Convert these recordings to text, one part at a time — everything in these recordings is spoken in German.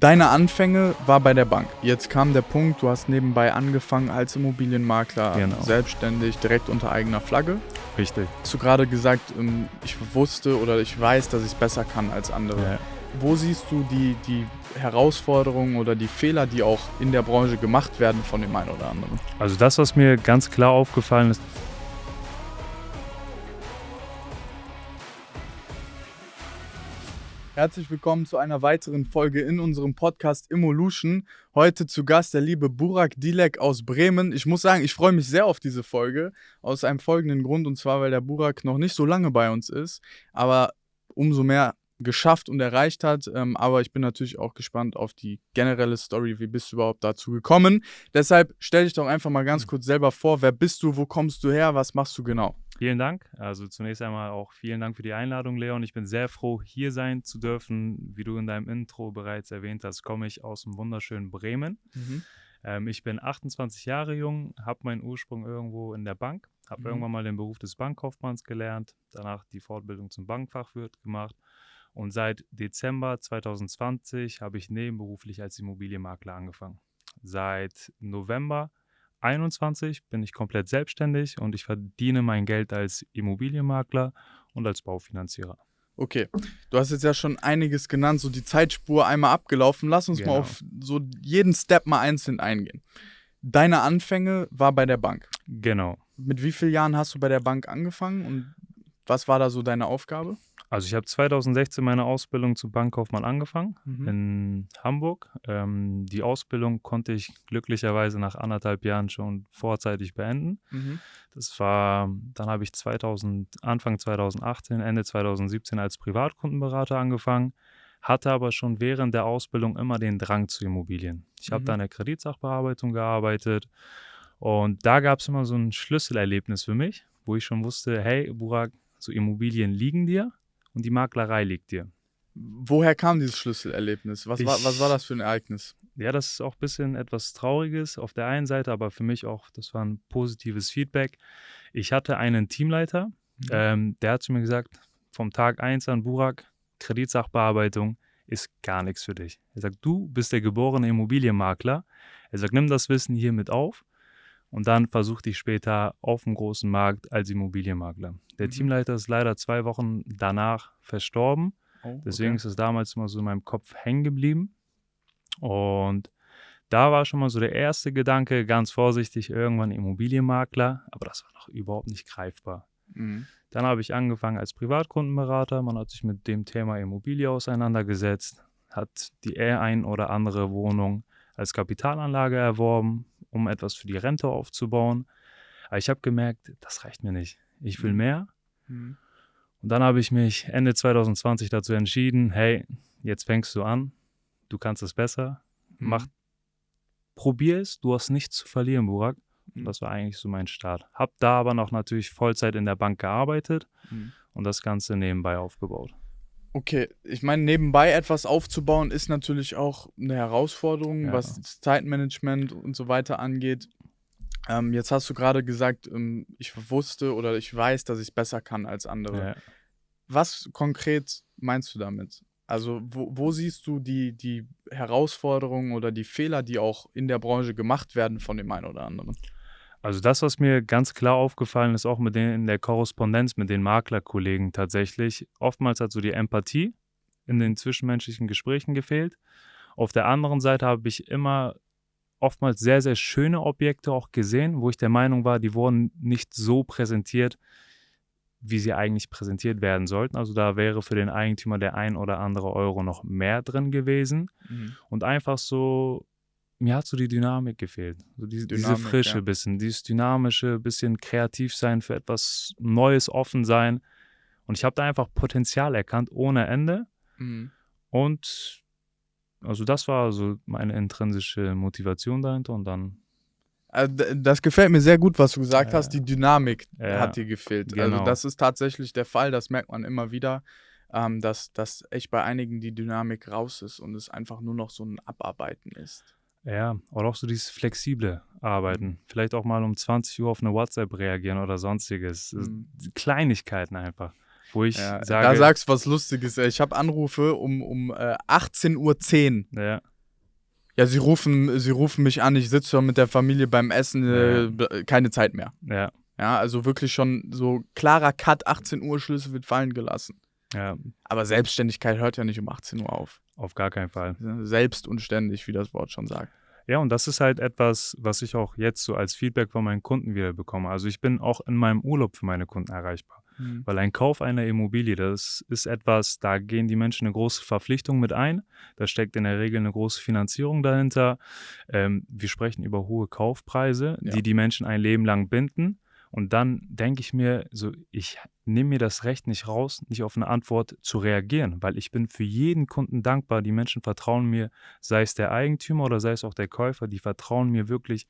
Deine Anfänge war bei der Bank. Jetzt kam der Punkt, du hast nebenbei angefangen als Immobilienmakler, Genau. selbstständig, direkt unter eigener Flagge. Richtig. Hast du gerade gesagt, ähm, ich wusste oder ich weiß, dass ich es besser kann als andere. Ja. Wo siehst du die, die Herausforderungen oder die Fehler, die auch in der Branche gemacht werden von dem einen oder anderen? Also das, was mir ganz klar aufgefallen ist, Herzlich willkommen zu einer weiteren Folge in unserem Podcast Immolution. Heute zu Gast der liebe Burak Dilek aus Bremen. Ich muss sagen, ich freue mich sehr auf diese Folge aus einem folgenden Grund und zwar, weil der Burak noch nicht so lange bei uns ist, aber umso mehr geschafft und erreicht hat. Ähm, aber ich bin natürlich auch gespannt auf die generelle Story. Wie bist du überhaupt dazu gekommen? Deshalb stell dich doch einfach mal ganz kurz selber vor. Wer bist du? Wo kommst du her? Was machst du genau? Vielen Dank. Also zunächst einmal auch vielen Dank für die Einladung, Leon. Ich bin sehr froh, hier sein zu dürfen. Wie du in deinem Intro bereits erwähnt hast, komme ich aus dem wunderschönen Bremen. Ähm, ich bin 28 Jahre jung, habe meinen Ursprung irgendwo in der Bank, habe Mhm. irgendwann mal den Beruf des Bankkaufmanns gelernt, danach die Fortbildung zum Bankfachwirt gemacht und seit Dezember 2020 habe ich nebenberuflich als Immobilienmakler angefangen. Seit November 21 bin ich komplett selbstständig und ich verdiene mein Geld als Immobilienmakler und als Baufinanzierer. Okay, du hast jetzt ja schon einiges genannt, so die Zeitspur einmal abgelaufen. Lass uns mal Genau. auf so jeden Step mal einzeln eingehen. Deine Anfänge war bei der Bank. Genau. Mit wie vielen Jahren hast du bei der Bank angefangen und was war da so deine Aufgabe? Also ich habe 2016 meine Ausbildung zum Bankkaufmann angefangen Mhm. in Hamburg. Ähm, die Ausbildung konnte ich glücklicherweise nach anderthalb Jahren schon vorzeitig beenden. Mhm. Das war, dann habe ich 2000, Anfang 2018, Ende 2017 als Privatkundenberater angefangen, hatte aber schon während der Ausbildung immer den Drang zu Immobilien. Ich habe Mhm. da in der Kreditsachbearbeitung gearbeitet und da gab es immer so ein Schlüsselerlebnis für mich, wo ich schon wusste, hey, Burak, so Immobilien liegen dir und die Maklerei liegt dir. Woher kam dieses Schlüsselerlebnis? Was, war, Ich- was war das für ein Ereignis? Ja, das ist auch ein bisschen etwas Trauriges auf der einen Seite, aber für mich auch, das war ein positives Feedback. Ich hatte einen Teamleiter, ähm, der hat zu mir gesagt, vom Tag 1 an, Burak, Kreditsachbearbeitung ist gar nichts für dich. Er sagt, du bist der geborene Immobilienmakler. Er sagt, nimm das Wissen hier mit auf und dann versuch dich später auf dem großen Markt als Immobilienmakler. Der Mhm. Teamleiter ist leider zwei Wochen danach verstorben. Oh, Deswegen okay. ist es damals immer so in meinem Kopf hängen geblieben. Und da war schon mal so der erste Gedanke, ganz vorsichtig, irgendwann Immobilienmakler, aber das war noch überhaupt nicht greifbar. Mhm. Dann habe ich angefangen als Privatkundenberater. Man hat sich mit dem Thema Immobilie auseinandergesetzt, hat die ein oder andere Wohnung als Kapitalanlage erworben, um etwas für die Rente aufzubauen. Aber ich habe gemerkt, das reicht mir nicht. Ich will Mhm. mehr. Mhm. Und dann habe ich mich Ende 2020 dazu entschieden, hey, jetzt fängst du an, du kannst es besser, Mhm. mach, probier es, du hast nichts zu verlieren, Burak. Und Mhm. das war eigentlich so mein Start. Hab da aber noch natürlich Vollzeit in der Bank gearbeitet Mhm. und das Ganze nebenbei aufgebaut. Okay, ich meine, nebenbei etwas aufzubauen ist natürlich auch eine Herausforderung, Ja. was das Zeitmanagement und so weiter angeht. Ähm, jetzt hast du gerade gesagt, ähm, ich wusste oder ich weiß, dass ich es besser kann als andere. Ja. Was konkret meinst du damit? Also, wo, wo siehst du die, die Herausforderungen oder die Fehler, die auch in der Branche gemacht werden von dem einen oder anderen? Also das, was mir ganz klar aufgefallen ist, auch mit den, in der Korrespondenz mit den Maklerkollegen tatsächlich, oftmals hat so die Empathie in den zwischenmenschlichen Gesprächen gefehlt. Auf der anderen Seite habe ich immer oftmals sehr, sehr schöne Objekte auch gesehen, wo ich der Meinung war, die wurden nicht so präsentiert, wie sie eigentlich präsentiert werden sollten. Also da wäre für den Eigentümer der ein oder andere Euro noch mehr drin gewesen. Und einfach so, mir hat so die Dynamik gefehlt. So die, diese Dynamik, Frische ja. bisschen, dieses dynamische, bisschen kreativ sein, für etwas Neues offen sein. Und ich habe da einfach Potenzial erkannt ohne Ende. Mhm. Und also das war so meine intrinsische Motivation dahinter. Und dann, Also, d- das gefällt mir sehr gut, was du gesagt Ja. hast. Die Dynamik Ja, hat dir gefehlt. Also, genau. das ist tatsächlich der Fall. Das merkt man immer wieder, ähm, dass, dass echt bei einigen die Dynamik raus ist und es einfach nur noch so ein Abarbeiten ist. Ja, oder auch so dieses flexible Arbeiten. Mhm. Vielleicht auch mal um 20 Uhr auf eine WhatsApp reagieren oder sonstiges. Mhm. Kleinigkeiten einfach. wo ich Ja, sage, da sagst du was Lustiges. Ich habe Anrufe um, um äh, 18.10 Uhr. ja, Ja, sie rufen, sie rufen mich an, ich sitze schon mit der Familie beim Essen, äh, b- keine Zeit mehr. ja, Ja, also wirklich schon so klarer Cut, 18 Uhr, Schlüssel wird fallen gelassen. ja, Aber Selbstständigkeit hört ja nicht um 18 Uhr auf. auf gar keinen Fall. Selbst und ständig, wie das Wort schon sagt. Ja, und das ist halt etwas, was ich auch jetzt so als Feedback von meinen Kunden wieder bekomme. Also ich bin auch in meinem Urlaub für meine Kunden erreichbar. Weil ein Kauf einer Immobilie, das ist etwas, da gehen die Menschen eine große Verpflichtung mit ein. Da steckt in der Regel eine große Finanzierung dahinter. Ähm, wir sprechen über hohe Kaufpreise, Ja. die die Menschen ein Leben lang binden. Und dann denke ich mir, so, ich nehme mir das Recht nicht raus, nicht auf eine Antwort zu reagieren, weil ich bin für jeden Kunden dankbar. Die Menschen vertrauen mir, sei es der Eigentümer oder sei es auch der Käufer, die vertrauen mir wirklich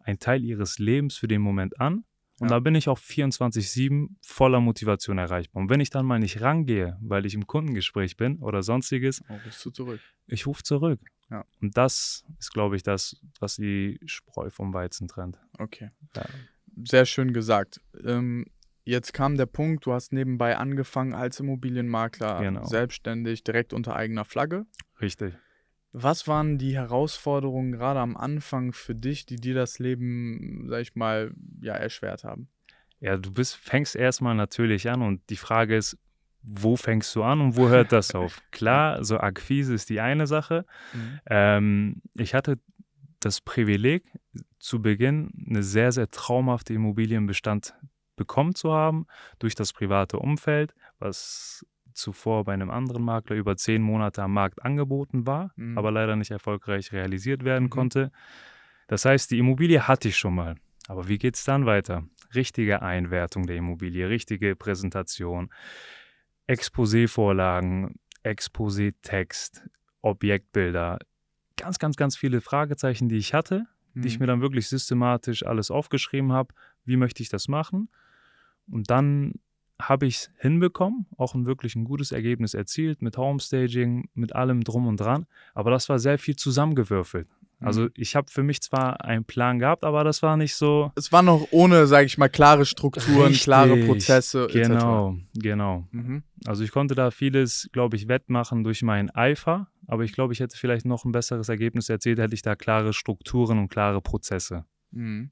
einen Teil ihres Lebens für den Moment an. Und Ja. da bin ich auch 24-7 voller Motivation erreichbar. Und wenn ich dann mal nicht rangehe, weil ich im Kundengespräch bin oder sonstiges, Oh, bist du zurück. ich rufe zurück. Ja. Und das ist, glaube ich, das, was die Spreu vom Weizen trennt. Okay. Ja. Sehr schön gesagt. Ähm, jetzt kam der Punkt, du hast nebenbei angefangen als Immobilienmakler, Genau. selbstständig, direkt unter eigener Flagge. Richtig. Was waren die Herausforderungen gerade am Anfang für dich, die dir das Leben, sag ich mal, ja, erschwert haben? Ja, du bist, fängst erstmal natürlich an und die Frage ist, wo fängst du an und wo hört das auf? Klar, so Akquise ist die eine Sache. Ähm, ich hatte das Privileg, zu Beginn eine sehr, sehr traumhafte Immobilienbestand bekommen zu haben durch das private Umfeld, was zuvor bei einem anderen Makler über zehn Monate am Markt angeboten war, Mhm. aber leider nicht erfolgreich realisiert werden Mhm. konnte. Das heißt, die Immobilie hatte ich schon mal. Aber wie geht es dann weiter? Richtige Einwertung der Immobilie, richtige Präsentation, Exposé-Vorlagen, Exposé-Text, Objektbilder, ganz, ganz, ganz viele Fragezeichen, die ich hatte, die ich Mhm. mir dann wirklich systematisch alles aufgeschrieben habe. Wie möchte ich das machen? Und dann habe ich es hinbekommen, auch ein wirklich ein gutes Ergebnis erzielt mit Homestaging, mit allem drum und dran. Aber das war sehr viel zusammengewürfelt. Also Mhm. ich habe für mich zwar einen Plan gehabt, aber das war nicht so. Es war noch ohne, sag ich mal, klare Strukturen, klare Richtig, Prozesse. etc. Genau, genau. Mhm. Also ich konnte da vieles, glaube ich, wettmachen durch meinen Eifer, aber ich glaube, ich hätte vielleicht noch ein besseres Ergebnis erzielt, hätte ich da klare Strukturen und klare Prozesse. Mhm.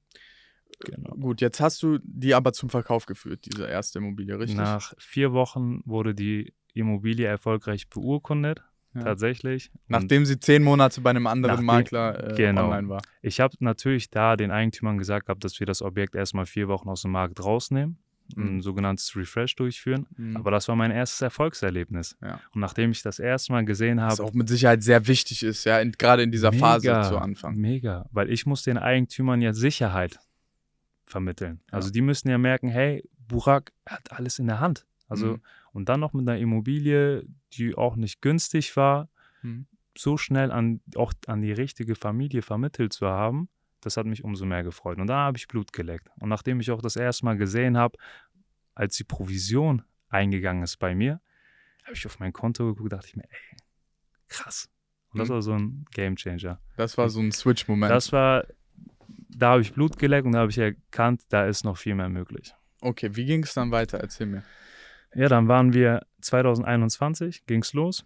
Genau. Gut, jetzt hast du die aber zum Verkauf geführt, diese erste Immobilie, richtig? Nach vier Wochen wurde die Immobilie erfolgreich beurkundet, Ja. tatsächlich. Und Nachdem sie zehn Monate bei einem anderen Nachdem- Makler äh, genau. online war. ich habe natürlich da den Eigentümern gesagt gehabt, dass wir das Objekt erstmal vier Wochen aus dem Markt rausnehmen, ein Mhm. sogenanntes Refresh durchführen. Mhm. Aber das war mein erstes Erfolgserlebnis. Ja. Und nachdem ich das erste Mal gesehen Was habe, auch mit Sicherheit sehr wichtig ist, ja, in, gerade in dieser Phase zu Anfang. Mega, weil ich muss den Eigentümern ja Sicherheit vermitteln. Ja. Also die müssen ja merken, hey, Burak hat alles in der Hand. Also Mhm. und dann noch mit einer Immobilie, die auch nicht günstig war, Mhm. so schnell an auch an die richtige Familie vermittelt zu haben, das hat mich umso mehr gefreut. Und da habe ich Blut geleckt. Und nachdem ich auch das erste Mal gesehen habe, als die Provision eingegangen ist bei mir, habe ich auf mein Konto geguckt, dachte ich mir, ey, krass. Und das Mhm. war so ein Gamechanger. Das war so ein Switch-Moment. Das war, da habe ich Blut geleckt und da habe ich erkannt, da ist noch viel mehr möglich. Okay, wie ging es dann weiter? Erzähl mir. Ja, dann waren wir 2021, ging es los.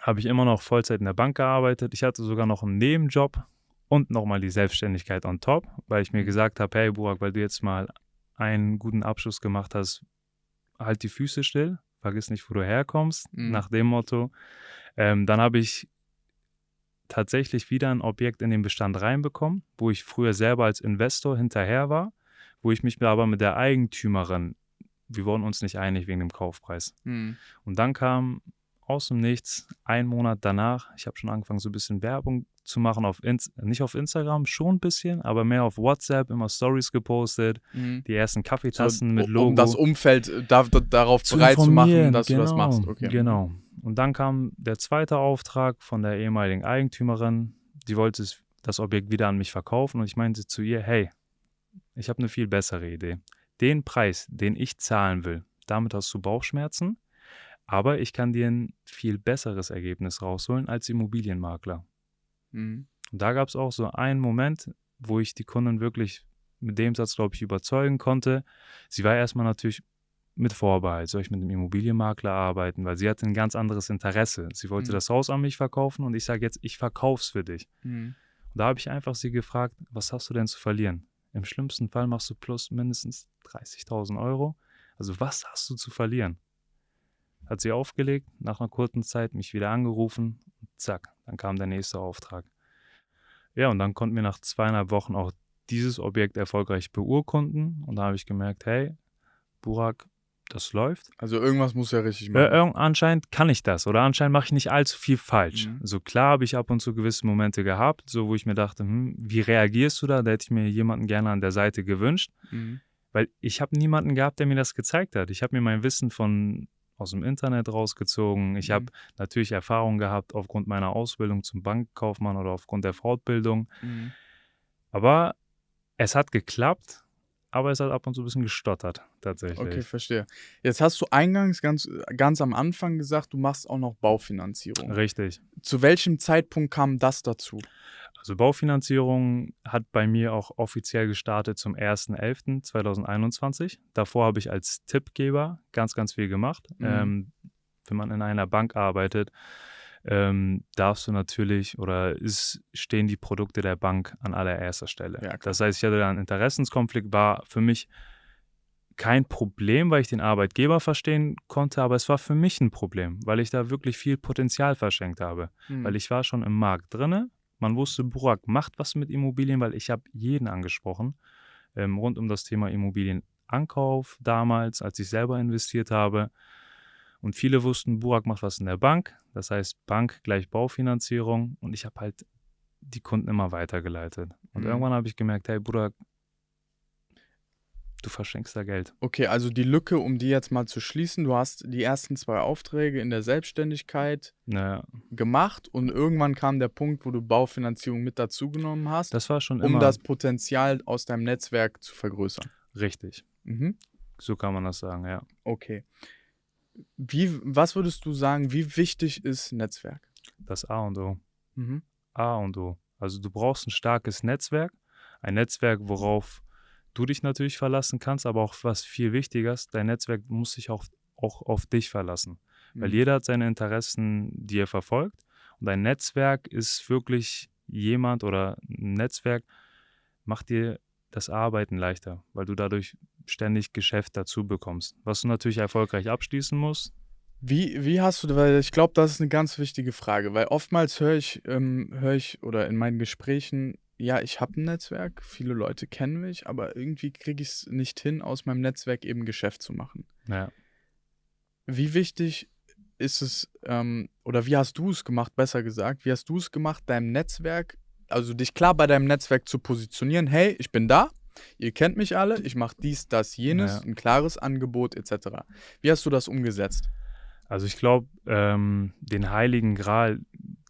Habe ich immer noch Vollzeit in der Bank gearbeitet. Ich hatte sogar noch einen Nebenjob und nochmal die Selbstständigkeit on top, weil ich mir Mhm. gesagt habe, hey Burak, weil du jetzt mal einen guten Abschluss gemacht hast, halt die Füße still, vergiss nicht, wo du herkommst, Mhm. nach dem Motto. Ähm, dann habe ich tatsächlich wieder ein Objekt in den Bestand reinbekommen, wo ich früher selber als Investor hinterher war, wo ich mich aber mit der Eigentümerin, wir wurden uns nicht einig wegen dem Kaufpreis. Mhm. Und dann kam aus dem Nichts, ein Monat danach, ich habe schon angefangen, so ein bisschen Werbung zu machen, auf Ins nicht auf Instagram, schon ein bisschen, aber mehr auf WhatsApp, immer Stories gepostet, Mhm. die ersten Kaffeetassen So, mit um- Logo. Um das Umfeld äh, da, da, darauf zu bereit zu machen, dass du das genau, machst. Okay. Genau. Und dann kam der zweite Auftrag von der ehemaligen Eigentümerin. Die wollte das Objekt wieder an mich verkaufen und ich meinte zu ihr, hey, ich habe eine viel bessere Idee. Den Preis, den ich zahlen will, damit hast du Bauchschmerzen, aber ich kann dir ein viel besseres Ergebnis rausholen als Immobilienmakler. Mhm. Und da gab es auch so einen Moment, wo ich die Kundin wirklich mit dem Satz, glaube ich, überzeugen konnte. Sie war erstmal natürlich mit Vorbehalt, soll ich mit einem Immobilienmakler arbeiten, weil sie hatte ein ganz anderes Interesse. Sie wollte Mhm. das Haus an mich verkaufen und ich sage jetzt, ich verkauf's für dich. Mhm. Und da habe ich einfach sie gefragt, was hast du denn zu verlieren? Im schlimmsten Fall machst du plus mindestens 30.000 Euro. Also was hast du zu verlieren? Hat sie aufgelegt, nach einer kurzen Zeit mich wieder angerufen und zack, dann kam der nächste Auftrag. Ja, und dann konnten wir nach zweieinhalb Wochen auch dieses Objekt erfolgreich beurkunden und da habe ich gemerkt, hey, Burak, das läuft. Also irgendwas muss ja richtig Ja, machen. irgend- anscheinend kann ich das oder anscheinend mache ich nicht allzu viel falsch. Mhm. So klar habe ich ab und zu gewisse Momente gehabt, so wo ich mir dachte, hm, wie reagierst du da? Da hätte ich mir jemanden gerne an der Seite gewünscht, Mhm. weil ich habe niemanden gehabt, der mir das gezeigt hat. Ich habe mir mein Wissen von aus dem Internet rausgezogen. Ich habe Mhm. natürlich Erfahrung gehabt aufgrund meiner Ausbildung zum Bankkaufmann oder aufgrund der Fortbildung. Mhm. Aber es hat geklappt, aber es hat ab und zu ein bisschen gestottert, tatsächlich. Okay, verstehe. Jetzt hast du eingangs ganz, ganz am Anfang gesagt, du machst auch noch Baufinanzierung. Richtig. Zu welchem Zeitpunkt kam das dazu? Also Baufinanzierung hat bei mir auch offiziell gestartet zum 1.11.2021. Davor habe ich als Tippgeber ganz, ganz viel gemacht. Mhm. Ähm, wenn man in einer Bank arbeitet, ähm, darfst du natürlich oder ist, stehen die Produkte der Bank an allererster Stelle. Ja, das heißt, ich hatte da einen Interessenskonflikt, war für mich kein Problem, weil ich den Arbeitgeber verstehen konnte, aber es war für mich ein Problem, weil ich da wirklich viel Potenzial verschenkt habe Mhm. weil ich war schon im Markt drinne. Man wusste, Burak macht was mit Immobilien, weil ich habe jeden angesprochen ähm, rund um das Thema Immobilienankauf damals, als ich selber investiert habe. Und viele wussten, Burak macht was in der Bank. Das heißt, Bank gleich Baufinanzierung. Und ich habe halt die Kunden immer weitergeleitet. Und Mhm. irgendwann habe ich gemerkt, hey Burak, du verschenkst da Geld. Okay, also die Lücke, um die jetzt mal zu schließen, du hast die ersten zwei Aufträge in der Selbstständigkeit Naja, gemacht und irgendwann kam der Punkt, wo du Baufinanzierung mit dazugenommen hast, das war schon um immer das Potenzial aus deinem Netzwerk zu vergrößern. richtig. Mhm. So kann man das sagen, ja. Okay. Wie, was würdest du sagen, wie wichtig ist Netzwerk? Das A und O. Mhm. A und O. Also du brauchst ein starkes Netzwerk, ein Netzwerk, worauf du dich natürlich verlassen kannst, aber auch was viel wichtiger ist, dein Netzwerk muss sich auch, auch auf dich verlassen. Weil Mhm. jeder hat seine Interessen, die er verfolgt. Und ein Netzwerk ist wirklich jemand oder ein Netzwerk macht dir das Arbeiten leichter, weil du dadurch ständig Geschäft dazu bekommst. Was du natürlich erfolgreich abschließen musst. Wie, wie hast du, weil ich glaube, das ist eine ganz wichtige Frage, weil oftmals höre ich, ähm, höre ich oder in meinen Gesprächen, ja, ich habe ein Netzwerk, viele Leute kennen mich, aber irgendwie kriege ich es nicht hin, aus meinem Netzwerk eben Geschäft zu machen. Ja. Wie wichtig ist es, ähm, oder wie hast du es gemacht, besser gesagt, wie hast du es gemacht, deinem Netzwerk, also dich klar bei deinem Netzwerk zu positionieren, hey, ich bin da, ihr kennt mich alle, ich mache dies, das, jenes, Ja. ein klares Angebot etc. Wie hast du das umgesetzt? Also ich glaube, ähm, den heiligen Gral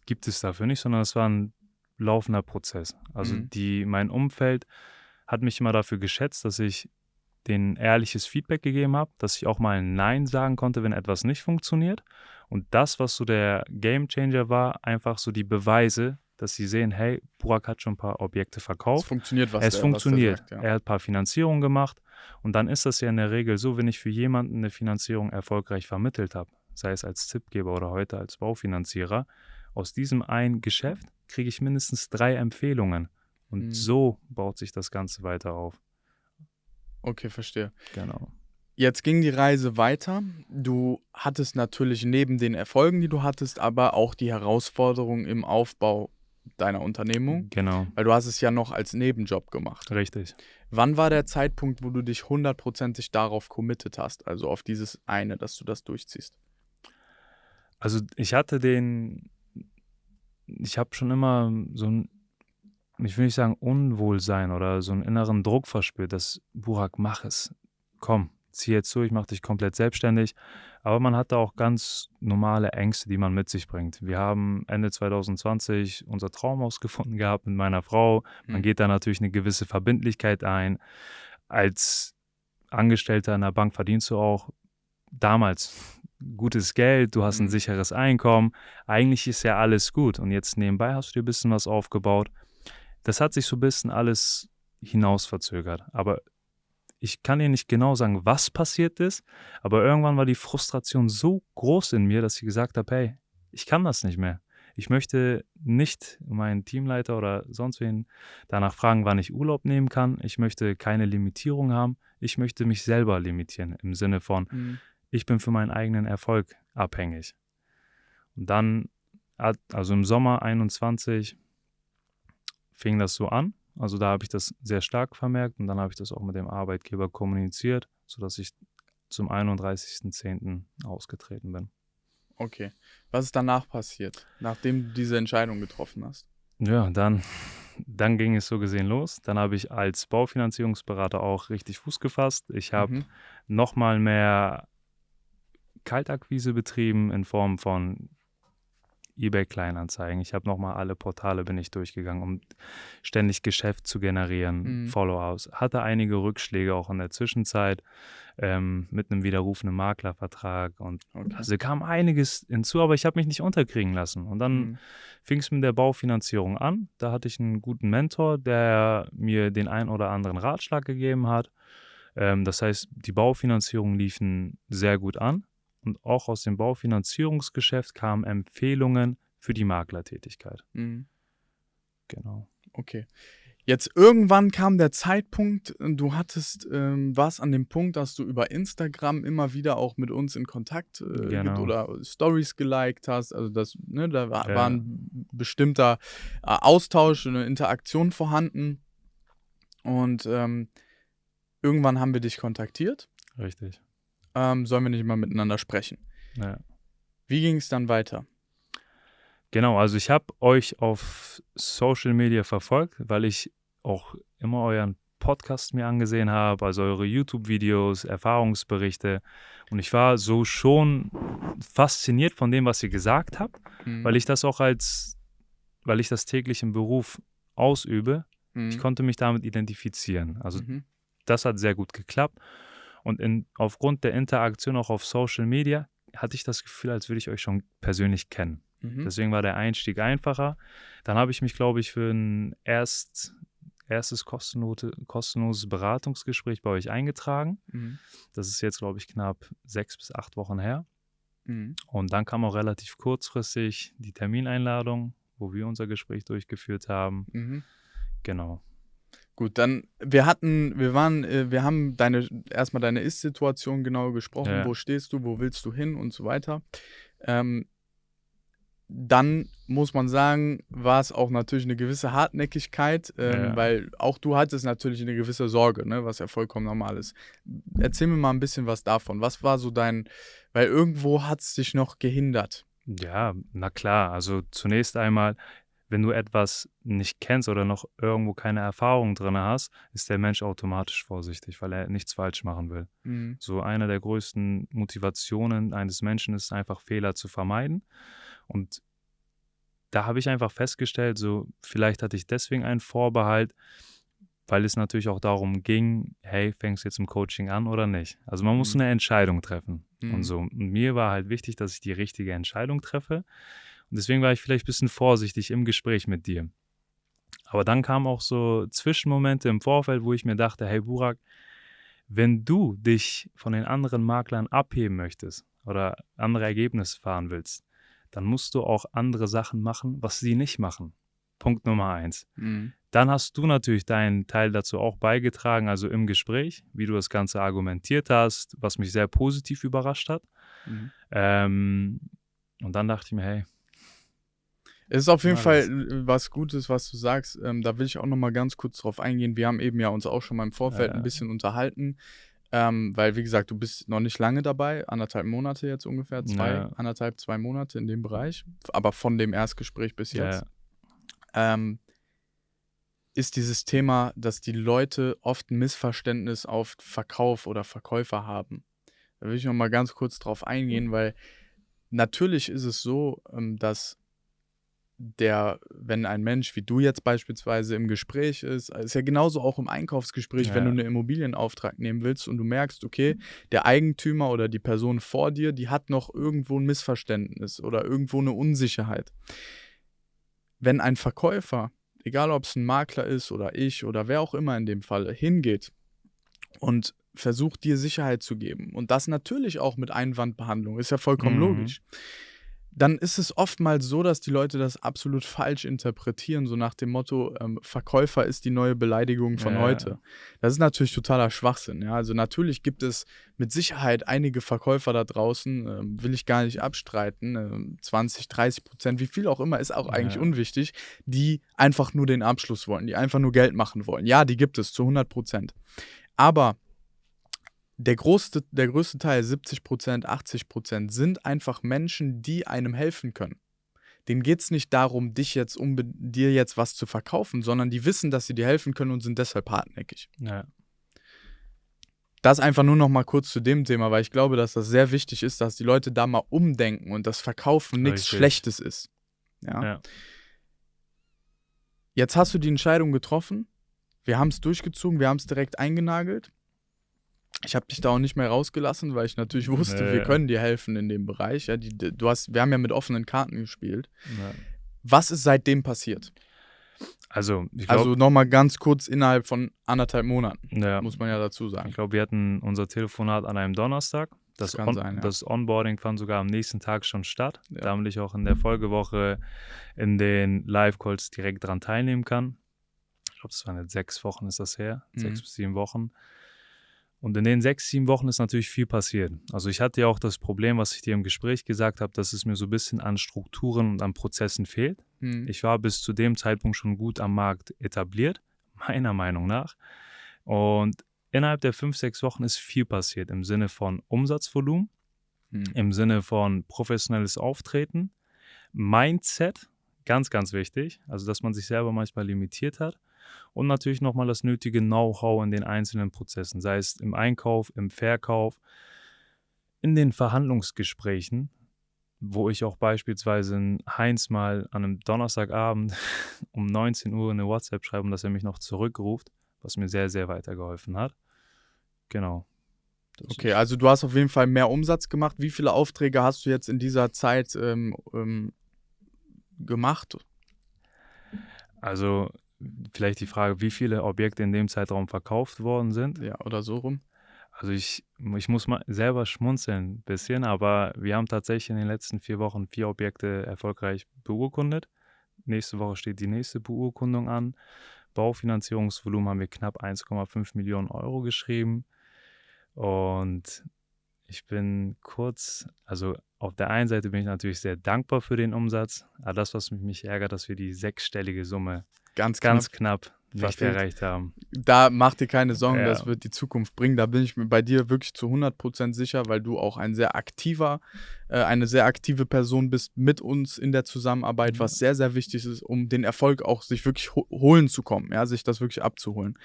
gibt es dafür nicht, sondern es war ein laufender Prozess. Also Mhm. die, mein Umfeld hat mich immer dafür geschätzt, dass ich denen ehrliches Feedback gegeben habe, dass ich auch mal ein Nein sagen konnte, wenn etwas nicht funktioniert. Und das, was so der Game Changer war, einfach so die Beweise, dass sie sehen, hey, Burak hat schon ein paar Objekte Es verkauft. funktioniert, was es der, funktioniert. Was der sagt, Er hat ein paar Finanzierungen gemacht. Und dann ist das ja in der Regel so, wenn ich für jemanden eine Finanzierung erfolgreich vermittelt habe, sei es als Tippgeber oder heute als Baufinanzierer, aus diesem einen Geschäft kriege ich mindestens drei Empfehlungen. Und Mhm. so baut sich das Ganze weiter auf. Okay, verstehe. Genau. Jetzt ging die Reise weiter. Du hattest natürlich neben den Erfolgen, die du hattest, aber auch die Herausforderungen im Aufbau deiner Unternehmung, Genau. weil du hast es ja noch als Nebenjob gemacht. Richtig. Wann war der Zeitpunkt, wo du dich hundertprozentig darauf committed hast, also auf dieses eine, dass du das durchziehst? Also ich hatte den, ich habe schon immer so ein, ich will nicht sagen Unwohlsein oder so einen inneren Druck verspürt, dass Burak, mach es, komm, zieh jetzt durch, mach dich komplett selbstständig. Aber man hat da auch ganz normale Ängste, die man mit sich bringt. Wir haben Ende 2020 unser Traumhaus gefunden gehabt mit meiner Frau. Man Hm. geht da natürlich eine gewisse Verbindlichkeit ein. Als Angestellter in der Bank verdienst du auch damals gutes Geld, du hast ein Mhm. sicheres Einkommen. Eigentlich ist ja alles gut. Und jetzt nebenbei hast du dir ein bisschen was aufgebaut. Das hat sich so ein bisschen alles hinaus verzögert. Aber ich kann dir nicht genau sagen, was passiert ist, aber irgendwann war die Frustration so groß in mir, dass ich gesagt habe, hey, ich kann das nicht mehr. Ich möchte nicht meinen Teamleiter oder sonst wen danach fragen, wann ich Urlaub nehmen kann. Ich möchte keine Limitierung haben. Ich möchte mich selber limitieren im Sinne von, mhm. Ich bin für meinen eigenen Erfolg abhängig. Und dann, also im Sommer 21, fing das so an. Also da habe ich das sehr stark vermerkt und dann habe ich das auch mit dem Arbeitgeber kommuniziert, sodass ich zum 31.10. ausgetreten bin. Okay. Was ist danach passiert, nachdem du diese Entscheidung getroffen hast? Ja, dann, dann ging es so gesehen los. Dann habe ich als Baufinanzierungsberater auch richtig Fuß gefasst. Ich habe mhm. nochmal mehr Kaltakquise betrieben in Form von eBay Kleinanzeigen. Ich habe nochmal alle Portale bin ich durchgegangen, um ständig Geschäft zu generieren, mhm. Follow-ups. Hatte einige Rückschläge auch in der Zwischenzeit ähm, mit einem widerrufenen Maklervertrag und okay. also kam einiges hinzu, aber ich habe mich nicht unterkriegen lassen. Und dann mhm. fing es mit der Baufinanzierung an. Da hatte ich einen guten Mentor, der mir den ein oder anderen Ratschlag gegeben hat. Ähm, das heißt, die Baufinanzierungen liefen sehr gut an und auch aus dem Baufinanzierungsgeschäft kamen Empfehlungen für die Maklertätigkeit. Mhm. Genau. Okay. Jetzt irgendwann kam der Zeitpunkt, du hattest, ähm, warst an dem Punkt, dass du über Instagram immer wieder auch mit uns in Kontakt äh, genau. oder Stories geliked hast. Also das, ne, da war, ja. war ein bestimmter äh, Austausch, eine Interaktion vorhanden. Und ähm, irgendwann haben wir dich kontaktiert. Richtig ähm, sollen wir nicht mal miteinander sprechen. Ja. Wie ging es dann weiter? Genau, also ich habe euch auf Social Media verfolgt, weil ich auch immer euren Podcast mir angesehen habe, also eure YouTube-Videos, Erfahrungsberichte. Und ich war so schon fasziniert von dem, was ihr gesagt habt, mhm. weil ich das auch als, weil ich das täglich im Beruf ausübe. Mhm. Ich konnte mich damit identifizieren. Also mhm. das hat sehr gut geklappt. Und in, aufgrund der Interaktion auch auf Social Media hatte ich das Gefühl, als würde ich euch schon persönlich kennen. Mhm. Deswegen war der Einstieg einfacher. Dann habe ich mich, glaube ich, für ein erst, erstes kostenlose, kostenloses Beratungsgespräch bei euch eingetragen. Mhm. Das ist jetzt, glaube ich, knapp sechs bis acht Wochen her. Mhm. Und dann kam auch relativ kurzfristig die Termineinladung, wo wir unser Gespräch durchgeführt haben. Mhm. Genau. Gut, dann, wir hatten, wir waren, äh, wir haben deine, erstmal deine Ist-Situation genau gesprochen, ja. wo stehst du, wo willst du hin und so weiter. Ähm, dann muss man sagen, war es auch natürlich eine gewisse Hartnäckigkeit, ähm, ja. weil auch du hattest natürlich eine gewisse Sorge, ne, was ja vollkommen normal ist. Erzähl mir mal ein bisschen was davon. Was war so dein, weil irgendwo hat es dich noch gehindert. Ja, na klar. Also zunächst einmal, wenn du etwas nicht kennst oder noch irgendwo keine Erfahrung drin hast, ist der Mensch automatisch vorsichtig, weil er nichts falsch machen will. Mhm. So eine der größten Motivationen eines Menschen ist einfach Fehler zu vermeiden. Und da habe ich einfach festgestellt, so vielleicht hatte ich deswegen einen Vorbehalt, weil es natürlich auch darum ging, hey, fängst du jetzt im Coaching an oder nicht? Also man muss mhm. eine Entscheidung treffen mhm. und so. Und mir war halt wichtig, dass ich die richtige Entscheidung treffe. Und deswegen war ich vielleicht ein bisschen vorsichtig im Gespräch mit dir. Aber dann kamen auch so Zwischenmomente im Vorfeld, wo ich mir dachte, hey Burak, wenn du dich von den anderen Maklern abheben möchtest oder andere Ergebnisse fahren willst, dann musst du auch andere Sachen machen, was sie nicht machen. Punkt Nummer eins. Mhm. Dann hast du natürlich deinen Teil dazu auch beigetragen, also im Gespräch, wie du das Ganze argumentiert hast, was mich sehr positiv überrascht hat. Mhm. Ähm, und dann dachte ich mir, hey, es ist auf jeden Fall äh, was Gutes, was du sagst. Ähm, da will ich auch noch mal ganz kurz drauf eingehen. Wir haben eben ja uns auch schon mal im Vorfeld ja, ein bisschen unterhalten, ähm, weil wie gesagt, du bist noch nicht lange dabei, anderthalb Monate jetzt ungefähr, zwei, anderthalb, zwei Monate in dem Bereich, aber von dem Erstgespräch bis jetzt. Ähm, ist dieses Thema, dass die Leute oft ein Missverständnis auf Verkauf oder Verkäufer haben. Da will ich noch mal ganz kurz drauf eingehen, weil natürlich ist es so, ähm, dass der, wenn ein Mensch wie du jetzt beispielsweise im Gespräch ist, ist ja genauso auch im Einkaufsgespräch, ja. wenn du einen Immobilienauftrag nehmen willst und du merkst, okay, der Eigentümer oder die Person vor dir, die hat noch irgendwo ein Missverständnis oder irgendwo eine Unsicherheit. Wenn ein Verkäufer, egal ob es ein Makler ist oder ich oder wer auch immer in dem Fall, hingeht und versucht dir Sicherheit zu geben und das natürlich auch mit Einwandbehandlung, ist ja vollkommen Mhm. logisch. Dann ist es oftmals so, dass die Leute das absolut falsch interpretieren, so nach dem Motto, ähm, Verkäufer ist die neue Beleidigung von Ja. heute. Das ist natürlich totaler Schwachsinn. Ja? Also natürlich gibt es mit Sicherheit einige Verkäufer da draußen, ähm, will ich gar nicht abstreiten, ähm, 20, 30 Prozent, wie viel auch immer, ist auch eigentlich Ja. unwichtig, die einfach nur den Abschluss wollen, die einfach nur Geld machen wollen. Ja, die gibt es zu 100 Prozent. Aber der größte, der größte Teil, 70 Prozent, 80 Prozent, sind einfach Menschen, die einem helfen können. Denen geht es nicht darum, dich jetzt um dir jetzt was zu verkaufen, sondern die wissen, dass sie dir helfen können und sind deshalb hartnäckig. Ja. Das einfach nur noch mal kurz zu dem Thema, weil ich glaube, dass das sehr wichtig ist, dass die Leute da mal umdenken und das Verkaufen nichts. Schlechtes ist. Ja? Ja. Jetzt hast du die Entscheidung getroffen. Wir haben es durchgezogen, wir haben es direkt eingenagelt. Ich habe dich da auch nicht mehr rausgelassen, weil ich natürlich wusste, Nee. wir können dir helfen in dem Bereich. Ja, die, du hast, wir haben ja mit offenen Karten gespielt. Ja. Was ist seitdem passiert? Also, ich glaube, Also nochmal ganz kurz innerhalb von anderthalb Monaten, ja, muss man ja dazu sagen. ich glaube, wir hatten unser Telefonat an einem Donnerstag. Das, Das kann On sein, ja. das Onboarding fand sogar am nächsten Tag schon statt, Ja. damit ich auch in der Folgewoche in den Live-Calls direkt dran teilnehmen kann. Ich glaube, das waren jetzt sechs Wochen ist das her, Mhm. sechs bis sieben Wochen. Und in den sechs, sieben Wochen ist natürlich viel passiert. Also ich hatte ja auch das Problem, was ich dir im Gespräch gesagt habe, dass es mir so ein bisschen an Strukturen und an Prozessen fehlt. Hm. Ich war bis zu dem Zeitpunkt schon gut am Markt etabliert, meiner Meinung nach. Und innerhalb der fünf, sechs Wochen ist viel passiert im Sinne von Umsatzvolumen, Hm. im Sinne von professionelles Auftreten, Mindset, ganz, ganz wichtig, also dass man sich selber manchmal limitiert hat. Und natürlich nochmal das nötige Know-how in den einzelnen Prozessen, sei es im Einkauf, im Verkauf, in den Verhandlungsgesprächen, wo ich auch beispielsweise in Heinz mal an einem Donnerstagabend um 19 Uhr eine WhatsApp schreibe dass er mich noch zurückruft, was mir sehr, sehr weitergeholfen hat. Genau. Okay, also du hast auf jeden Fall mehr Umsatz gemacht. Wie viele Aufträge hast du jetzt in dieser Zeit ähm, ähm, gemacht? Also vielleicht die Frage, wie viele Objekte in dem Zeitraum verkauft worden sind. Ja, oder so rum. Also ich, ich muss mal selber schmunzeln ein bisschen, aber wir haben tatsächlich in den letzten vier Wochen vier Objekte erfolgreich beurkundet. Nächste Woche steht die nächste Beurkundung an. Baufinanzierungsvolumen haben wir knapp 1,5 Millionen Euro geschrieben. Und ich bin kurz, also auf der einen Seite bin ich natürlich sehr dankbar für den Umsatz, aber das, was mich ärgert, dass wir die sechsstellige Summe Ganz, ganz knapp. knapp nicht Verfehlt. erreicht haben. Da mach dir keine Sorgen, Ja. das wird die Zukunft bringen. Da bin ich mir bei dir wirklich zu 100% sicher, weil du auch ein sehr aktiver, äh, eine sehr aktive Person bist mit uns in der Zusammenarbeit, was sehr, sehr wichtig ist, um den Erfolg auch sich wirklich ho holen zu kommen, ja, sich das wirklich abzuholen.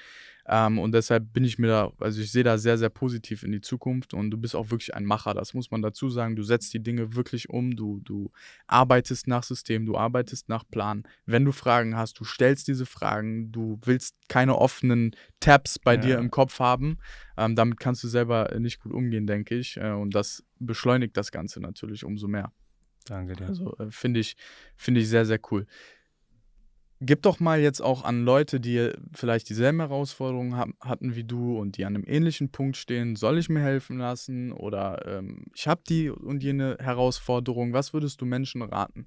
Ähm, und deshalb bin ich mir da, also ich sehe da sehr, sehr positiv in die Zukunft und du bist auch wirklich ein Macher, das muss man dazu sagen. Du setzt die Dinge wirklich um, du, du arbeitest nach System, du arbeitest nach Plan. Wenn du Fragen hast, du stellst diese Fragen, du willst keine offenen Tabs bei Ja. dir im Kopf haben. Ähm, damit kannst du selber nicht gut umgehen, denke ich. Äh, und das beschleunigt das Ganze natürlich umso mehr. Danke dir. Also äh, finde ich, finde ich sehr, sehr cool. Gib doch mal jetzt auch an Leute, die vielleicht dieselben Herausforderungen ha hatten wie du und die an einem ähnlichen Punkt stehen, soll ich mir helfen lassen oder ähm, ich habe die und jene Herausforderung. Was würdest du Menschen raten?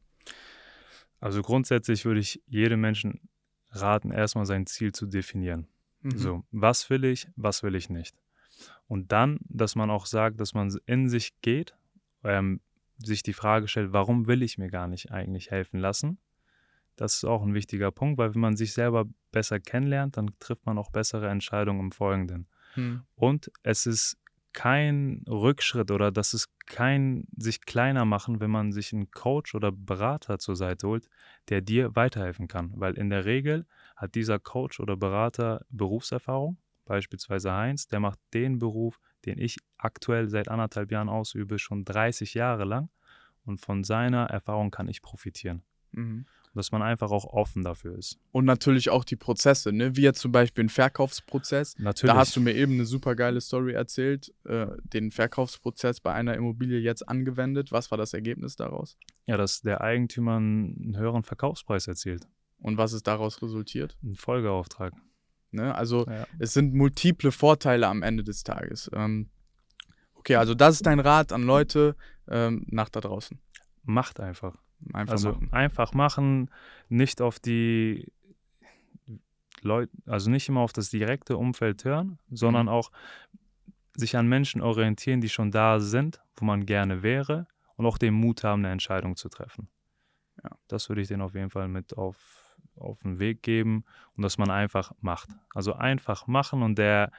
Also grundsätzlich würde ich jedem Menschen raten, erstmal sein Ziel zu definieren. Mhm. So, was will ich, was will ich nicht? Und dann, dass man auch sagt, dass man in sich geht, ähm, sich die Frage stellt, warum will ich mir gar nicht eigentlich helfen lassen? Das ist auch ein wichtiger Punkt, weil wenn man sich selber besser kennenlernt, dann trifft man auch bessere Entscheidungen im Folgenden. Hm. Und es ist kein Rückschritt oder das ist kein sich kleiner machen, wenn man sich einen Coach oder Berater zur Seite holt, der dir weiterhelfen kann. Weil in der Regel hat dieser Coach oder Berater Berufserfahrung, beispielsweise Heinz, der macht den Beruf, den ich aktuell seit anderthalb Jahren ausübe, schon 30 Jahre lang. Und von seiner Erfahrung kann ich profitieren. Mhm. Dass man einfach auch offen dafür ist. Und natürlich auch die Prozesse, ne? wie jetzt zum Beispiel ein Verkaufsprozess. Natürlich. Da hast du mir eben eine super geile Story erzählt, äh, den Verkaufsprozess bei einer Immobilie jetzt angewendet. Was war das Ergebnis daraus? ja, dass der Eigentümer einen höheren Verkaufspreis erzielt. Und was ist daraus resultiert? Ein Folgeauftrag. Ne? Also ja. es sind multiple Vorteile am Ende des Tages. Ähm, okay, also das ist dein Rat an Leute ähm, nach da draußen. Macht einfach. Einfach also machen. einfach machen, nicht auf die Leute, also nicht immer auf das direkte Umfeld hören, sondern mhm. auch sich an Menschen orientieren, die schon da sind, wo man gerne wäre und auch den Mut haben, eine Entscheidung zu treffen. Ja. Das würde ich denen auf jeden Fall mit auf, auf den Weg geben und dass man einfach macht. Also einfach machen und der,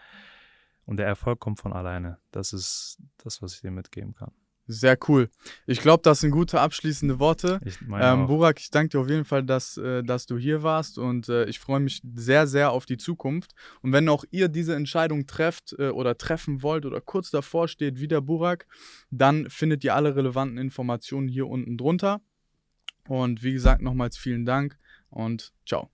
und der Erfolg kommt von alleine. Das ist das, was ich dir mitgeben kann. Sehr cool. Ich glaube, das sind gute abschließende Worte. Ich ähm, Burak, ich danke dir auf jeden Fall, dass, äh, dass du hier warst und äh, ich freue mich sehr, sehr auf die Zukunft. Und wenn auch ihr diese Entscheidung trefft äh, oder treffen wollt oder kurz davor steht wie der Burak, dann findet ihr alle relevanten Informationen hier unten drunter. Und wie gesagt, nochmals vielen Dank und ciao.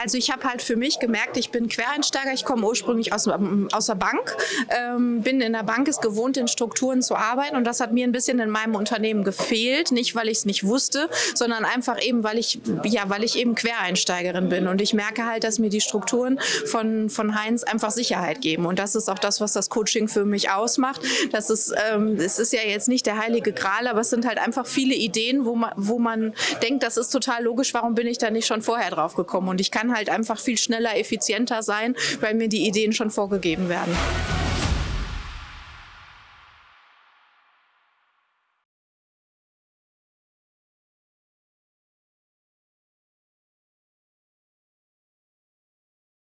Also ich habe halt für mich gemerkt, ich bin Quereinsteiger, ich komme ursprünglich aus, aus der Bank, ähm, bin in der Bank, ist gewohnt, in Strukturen zu arbeiten und das hat mir ein bisschen in meinem Unternehmen gefehlt, nicht weil ich es nicht wusste, sondern einfach eben, weil ich, ja, weil ich eben Quereinsteigerin bin. Und ich merke halt, dass mir die Strukturen von, von Heinz einfach Sicherheit geben. Und das ist auch das, was das Coaching für mich ausmacht. Das ist, ähm, es ist ja jetzt nicht der heilige Gral, aber es sind halt einfach viele Ideen, wo man, wo man denkt, das ist total logisch, warum bin ich da nicht schon vorher drauf gekommen? Und ich kann halt einfach viel schneller, effizienter sein, weil mir die Ideen schon vorgegeben werden.